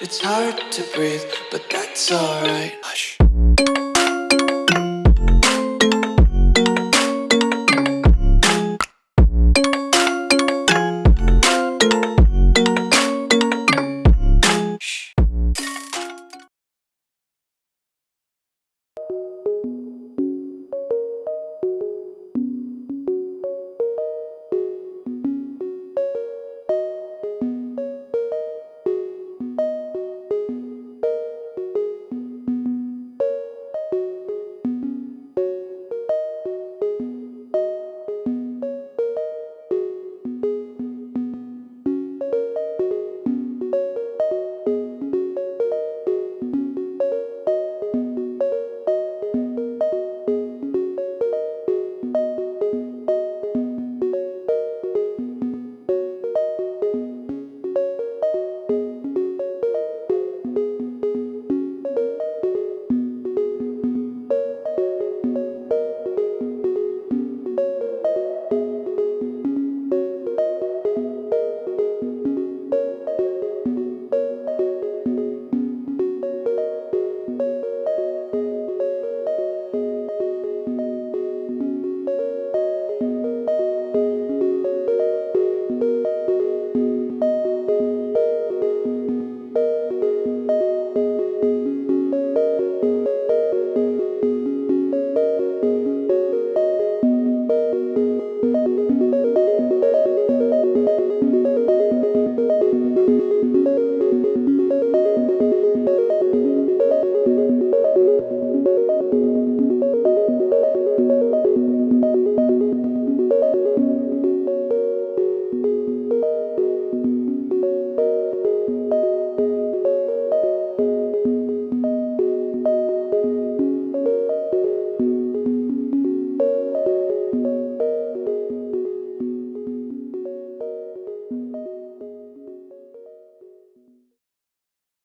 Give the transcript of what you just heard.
It's hard to breathe, but that's alright.